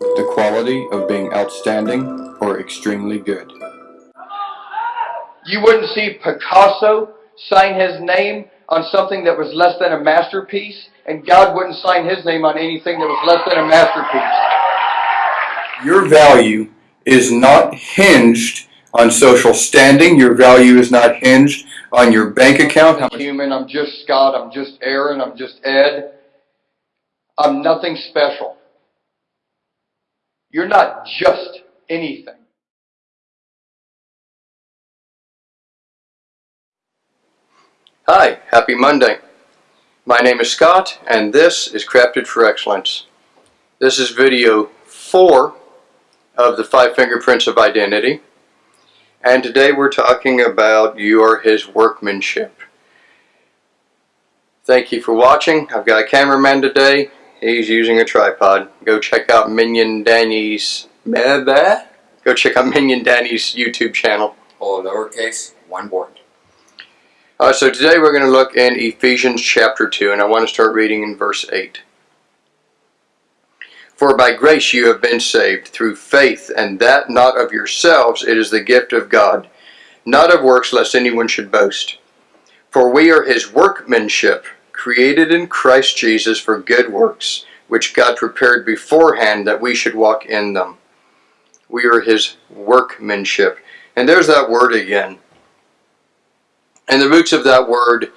the quality of being outstanding or extremely good. You wouldn't see Picasso sign his name on something that was less than a masterpiece, and God wouldn't sign his name on anything that was less than a masterpiece. Your value is not hinged on social standing. Your value is not hinged on your bank account. I'm human. I'm just Scott. I'm just Aaron. I'm just Ed. I'm nothing special. You're not just anything. Hi, happy Monday. My name is Scott and this is Crafted for Excellence. This is video 4 of the 5 fingerprints of identity and today we're talking about you are his workmanship. Thank you for watching. I've got a cameraman today. He's using a tripod. Go check out Minion Danny's Go check out Minion Danny's YouTube channel. All lowercase, one word. Uh, so today we're going to look in Ephesians chapter 2 and I want to start reading in verse 8. For by grace you have been saved through faith and that not of yourselves it is the gift of God not of works lest anyone should boast. For we are his workmanship created in Christ Jesus for good works which God prepared beforehand that we should walk in them. We are his workmanship. And there's that word again. And the roots of that word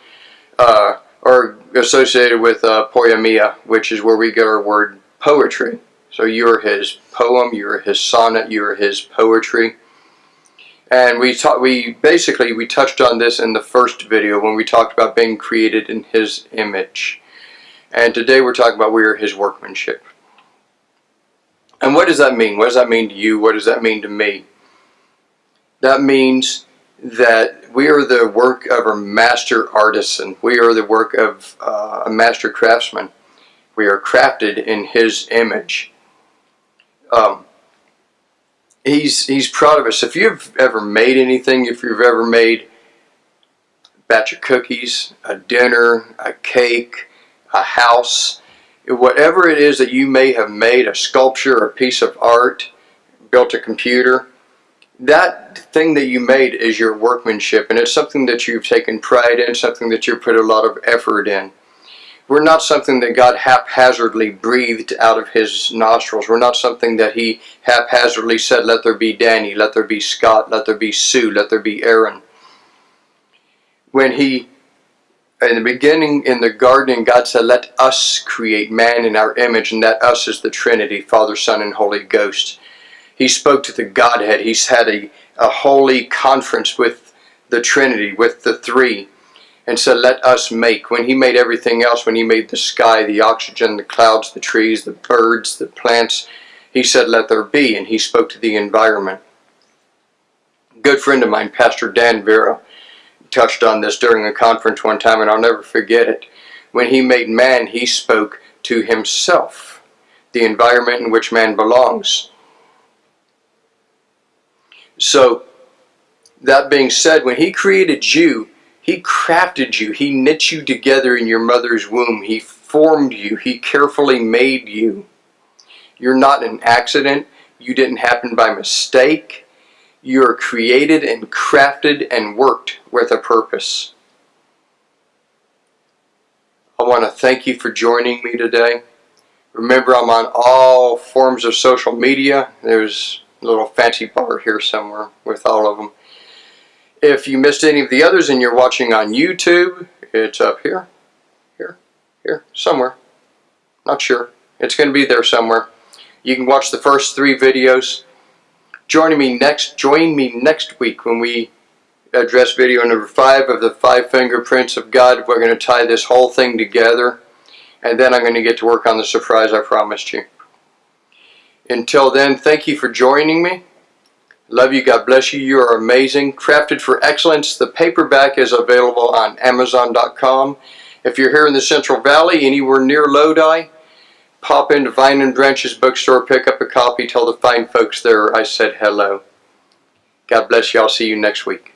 uh, are associated with uh, poiema, which is where we get our word poetry. So you're his poem, you're his sonnet, you're his poetry. And we we basically we touched on this in the first video when we talked about being created in his image. And today we're talking about we are his workmanship. And what does that mean? What does that mean to you? What does that mean to me? That means that we are the work of a master artisan. We are the work of uh, a master craftsman. We are crafted in his image. Um, he's, he's proud of us. If you've ever made anything, if you've ever made a batch of cookies, a dinner, a cake, a house, whatever it is that you may have made, a sculpture, a piece of art, built a computer, that thing that you made is your workmanship and it's something that you've taken pride in, something that you've put a lot of effort in. We're not something that God haphazardly breathed out of his nostrils. We're not something that he haphazardly said, let there be Danny, let there be Scott, let there be Sue, let there be Aaron. When he, in the beginning in the garden, God said, let us create man in our image, and that us is the Trinity, Father, Son, and Holy Ghost. He spoke to the Godhead. He's had a, a holy conference with the Trinity, with the three, and said, let us make. When he made everything else, when he made the sky, the oxygen, the clouds, the trees, the birds, the plants, he said, let there be, and he spoke to the environment. A good friend of mine, Pastor Dan Vera, touched on this during a conference one time, and I'll never forget it. When he made man, he spoke to himself, the environment in which man belongs. So, that being said, when he created you, he crafted you. He knit you together in your mother's womb. He formed you. He carefully made you. You're not an accident. You didn't happen by mistake. You are created and crafted and worked with a purpose. I want to thank you for joining me today. Remember, I'm on all forms of social media. There's a little fancy bar here somewhere with all of them. If you missed any of the others and you're watching on YouTube, it's up here, here, here, somewhere. Not sure. It's going to be there somewhere. You can watch the first three videos. Join me next. Join me next week when we address video number five of the five fingerprints of God. We're going to tie this whole thing together, and then I'm going to get to work on the surprise I promised you. Until then, thank you for joining me. Love you. God bless you. You are amazing. Crafted for Excellence. The paperback is available on Amazon.com. If you're here in the Central Valley, anywhere near Lodi, pop into Vine and Branches bookstore, pick up a copy, tell the fine folks there I said hello. God bless you. I'll see you next week.